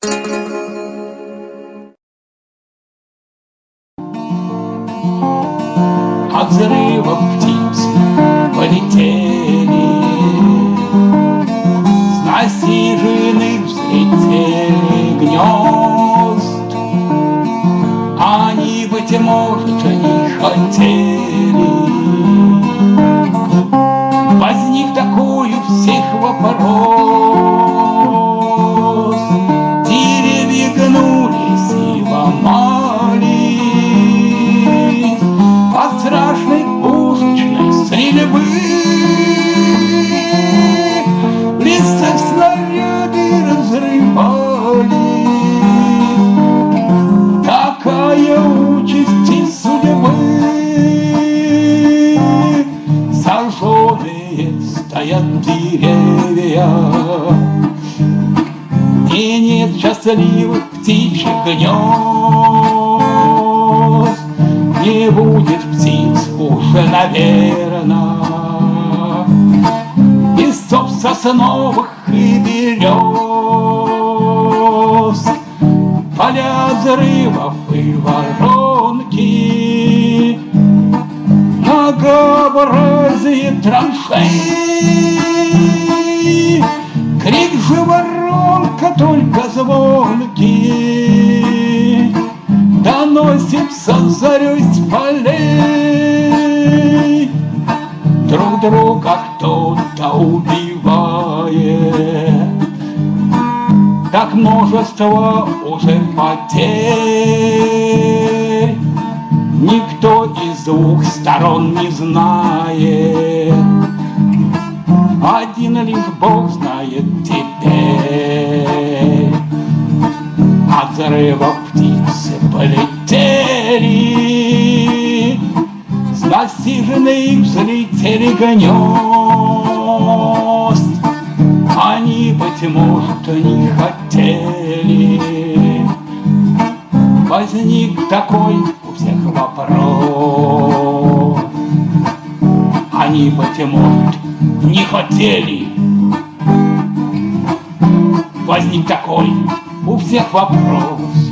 От взрыва птицы полетели, С насиженных взлетели гнезд. Они, быть может, не хотели. Возник такой у всех вопрос. Сожженные стоят деревья. И нет счастливых птичьих гнезд. Не будет птиц уже, наверно. Из соп сосновых и берез Поля взрывов и воронки Траншей Крик же воронка только звонкий Доносится зарей с полей. Друг друга кто-то убивает. Так множество уже потерь. Никто из двух сторон не знает Один лишь Бог знает теперь. От взрыва птицы полетели. С насиженных взлетели гнезд. Они, быть может, не хотели. Возник такой у всех вопрос. Они, быть может, не хотели. Возник такой у всех вопрос